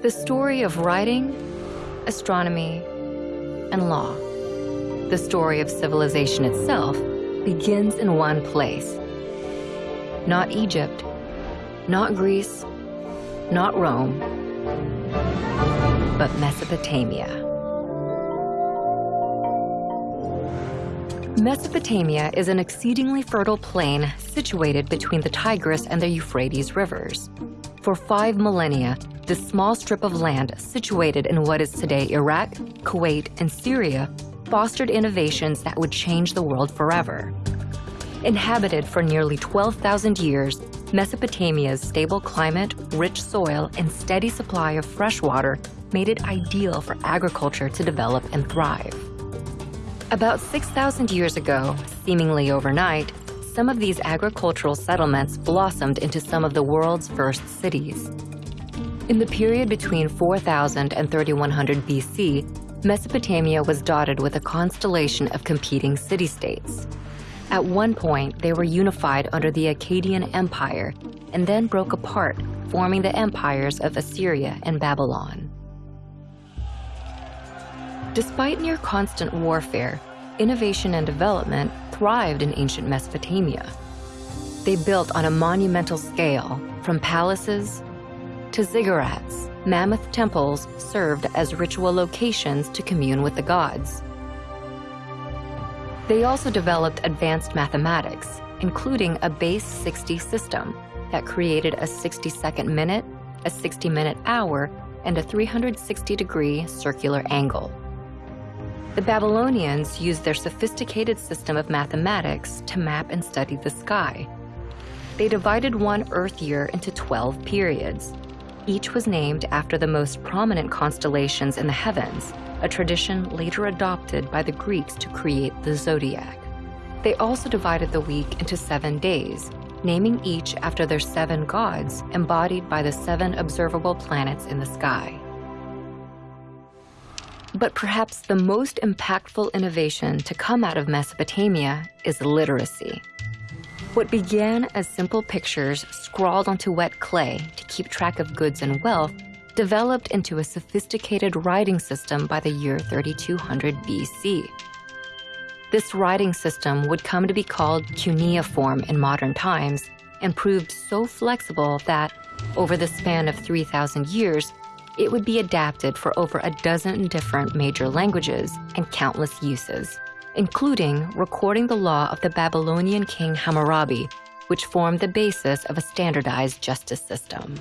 The story of writing, astronomy, and law. The story of civilization itself begins in one place. Not Egypt, not Greece, not Rome, but Mesopotamia. Mesopotamia is an exceedingly fertile plain situated between the Tigris and the Euphrates rivers. For five millennia, this small strip of land situated in what is today Iraq, Kuwait, and Syria fostered innovations that would change the world forever. Inhabited for nearly 12,000 years, Mesopotamia's stable climate, rich soil, and steady supply of fresh water made it ideal for agriculture to develop and thrive. About 6,000 years ago, seemingly overnight, some of these agricultural settlements blossomed into some of the world's first cities. In the period between 4000 and 3100 BC, Mesopotamia was dotted with a constellation of competing city-states. At one point, they were unified under the Akkadian Empire and then broke apart, forming the empires of Assyria and Babylon. Despite near constant warfare, innovation and development thrived in ancient Mesopotamia. They built on a monumental scale, from palaces to ziggurats. Mammoth temples served as ritual locations to commune with the gods. They also developed advanced mathematics, including a base 60 system that created a 60-second minute, a 60-minute hour, and a 360-degree circular angle. The Babylonians used their sophisticated system of mathematics to map and study the sky. They divided one Earth year into 12 periods. Each was named after the most prominent constellations in the heavens, a tradition later adopted by the Greeks to create the zodiac. They also divided the week into seven days, naming each after their seven gods embodied by the seven observable planets in the sky. But perhaps the most impactful innovation to come out of Mesopotamia is literacy. What began as simple pictures scrawled onto wet clay to keep track of goods and wealth developed into a sophisticated writing system by the year 3200 BC. This writing system would come to be called cuneiform in modern times and proved so flexible that, over the span of 3,000 years, it would be adapted for over a dozen different major languages and countless uses, including recording the law of the Babylonian king Hammurabi, which formed the basis of a standardized justice system.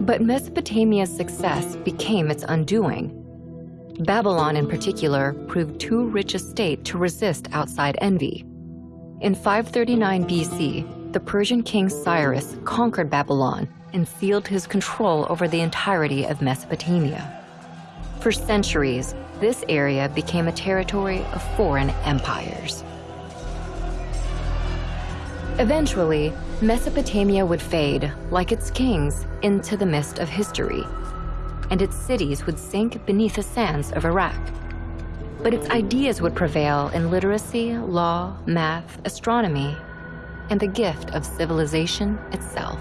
But Mesopotamia's success became its undoing. Babylon in particular proved too rich a state to resist outside envy. In 539 BC, the Persian king Cyrus conquered Babylon and sealed his control over the entirety of Mesopotamia. For centuries, this area became a territory of foreign empires. Eventually, Mesopotamia would fade, like its kings, into the mist of history, and its cities would sink beneath the sands of Iraq. But its ideas would prevail in literacy, law, math, astronomy, and the gift of civilization itself.